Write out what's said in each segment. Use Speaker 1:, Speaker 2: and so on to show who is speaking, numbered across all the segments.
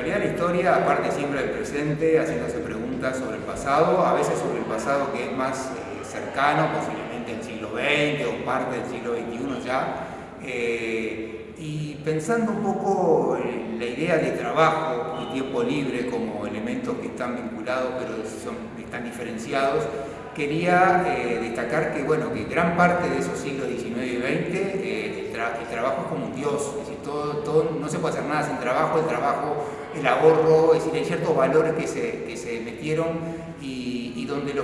Speaker 1: Realidad la historia, aparte siempre del presente, haciéndose preguntas sobre el pasado, a veces sobre el pasado que es más eh, cercano, posiblemente el siglo XX o parte del siglo XXI ya, eh, y pensando un poco la idea de trabajo tiempo libre como elementos que están vinculados pero son, están diferenciados, quería destacar que, bueno, que gran parte de esos siglos XIX y XX el trabajo es como un dios, es decir, todo, todo, no se puede hacer nada sin trabajo, el trabajo, el ahorro, es decir, hay ciertos valores que se, que se metieron y, y donde lo,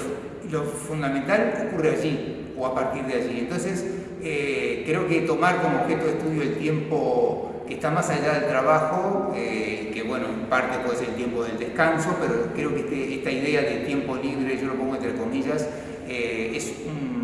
Speaker 1: lo, fundamental ocurre allí o a partir de allí. Entonces, eh, creo que tomar como objeto de estudio el tiempo que está más allá del trabajo, eh, que bueno, en parte puede ser el tiempo del descanso, pero creo que este, esta idea de tiempo libre, yo lo pongo entre comillas, eh, es un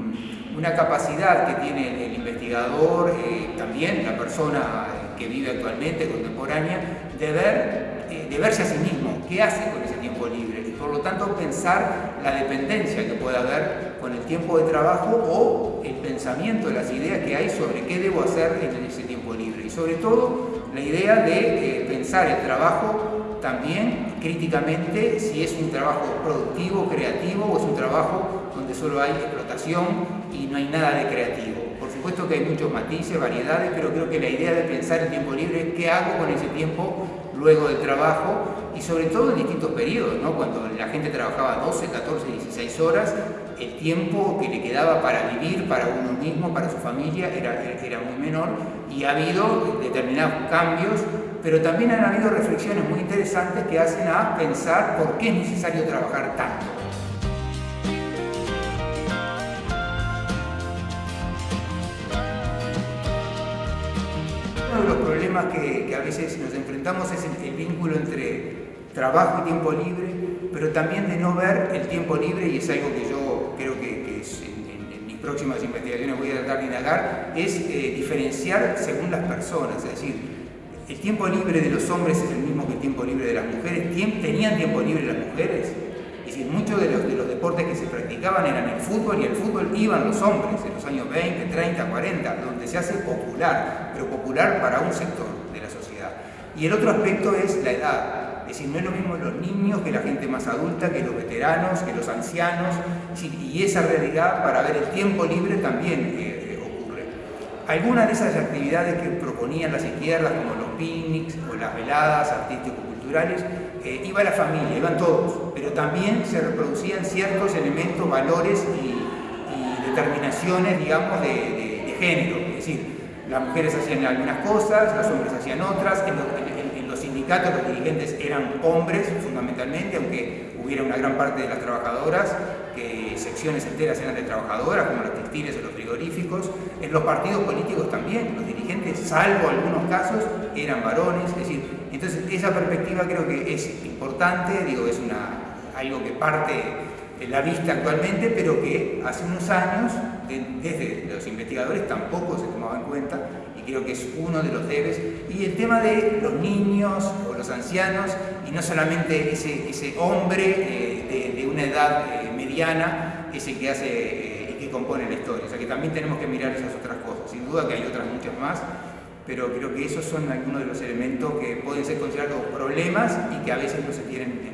Speaker 1: una capacidad que tiene el investigador, eh, también la persona eh, que vive actualmente, contemporánea, de, ver, eh, de verse a sí mismo, qué hace con ese tiempo libre y por lo tanto pensar la dependencia que puede haber con el tiempo de trabajo o el pensamiento, las ideas que hay sobre qué debo hacer en ese tiempo libre y sobre todo la idea de pensar el trabajo también críticamente si es un trabajo productivo, creativo o es un trabajo donde solo hay explotación y no hay nada de creativo. Supuesto que hay muchos matices, variedades, pero creo que la idea de pensar el tiempo libre qué hago con ese tiempo luego del trabajo y sobre todo en distintos periodos, ¿no? cuando la gente trabajaba 12, 14, 16 horas, el tiempo que le quedaba para vivir, para uno mismo, para su familia, era, era muy menor y ha habido determinados cambios, pero también han habido reflexiones muy interesantes que hacen a pensar por qué es necesario trabajar tanto. Uno de los problemas que, a veces nos enfrentamos es el, vínculo entre trabajo y tiempo libre, pero también de no ver el tiempo libre, y es algo que yo creo que, en, mis próximas investigaciones voy a tratar de indagar, es eh, diferenciar según las personas, es decir, el tiempo libre de los hombres es el mismo que el tiempo libre de las mujeres, ¿tenían tiempo libre las mujeres? Decir, muchos de los, de los deportes que se practicaban eran el fútbol y el fútbol iban los hombres en los años 20, 30, 40, donde se hace popular, pero popular para un sector de la sociedad. Y el otro aspecto es la edad. Es decir, no es lo mismo los niños que la gente más adulta, que los veteranos, que los ancianos, y esa realidad para ver el tiempo libre también eh. Algunas de esas actividades que proponían las izquierdas, como los picnics o las veladas artístico-culturales, eh, iba la familia, iban todos, pero también se reproducían ciertos elementos, valores y, determinaciones, digamos, de, género. Es decir, las mujeres hacían algunas cosas, los hombres hacían otras, en, los los dirigentes eran hombres fundamentalmente, aunque hubiera una gran parte de las trabajadoras, que secciones enteras eran de trabajadoras, como los textiles o los frigoríficos. En los partidos políticos también, los dirigentes, salvo algunos casos, eran varones, es decir, entonces, esa perspectiva creo que es importante, digo, es una, algo que parte la vista actualmente, pero que hace unos años, desde los investigadores, tampoco se tomaba en cuenta y creo que es uno de los debes. Y el tema de los niños o los ancianos, y no solamente ese, ese hombre eh, de, una edad eh, mediana, ese que hace eh, y que compone la historia. O sea que también tenemos que mirar esas otras cosas. Sin duda que hay otras muchas más, pero creo que esos son algunos de los elementos que pueden ser considerados problemas y que a veces no se tienen